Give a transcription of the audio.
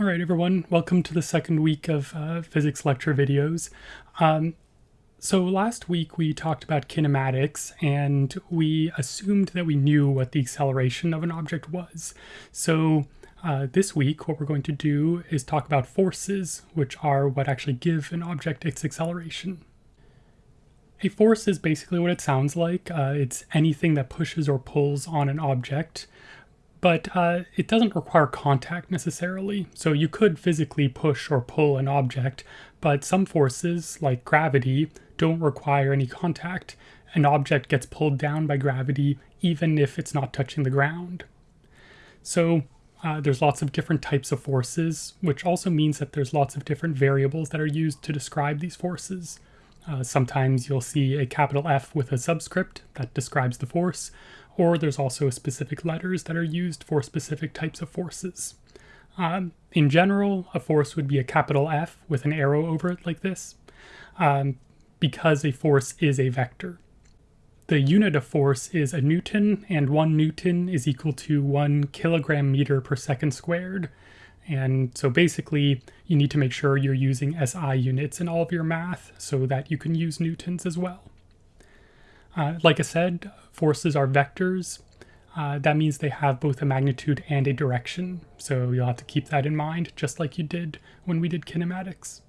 All right, everyone, welcome to the second week of uh, physics lecture videos. Um, so last week we talked about kinematics and we assumed that we knew what the acceleration of an object was. So uh, this week what we're going to do is talk about forces, which are what actually give an object its acceleration. A force is basically what it sounds like. Uh, it's anything that pushes or pulls on an object but uh, it doesn't require contact necessarily. So you could physically push or pull an object, but some forces, like gravity, don't require any contact. An object gets pulled down by gravity even if it's not touching the ground. So uh, there's lots of different types of forces, which also means that there's lots of different variables that are used to describe these forces. Uh, sometimes you'll see a capital F with a subscript that describes the force, or there's also specific letters that are used for specific types of forces. Um, in general, a force would be a capital F with an arrow over it like this, um, because a force is a vector. The unit of force is a newton, and one newton is equal to one kilogram meter per second squared. And so basically, you need to make sure you're using SI units in all of your math so that you can use newtons as well. Uh, like I said, forces are vectors. Uh, that means they have both a magnitude and a direction. So you'll have to keep that in mind, just like you did when we did kinematics.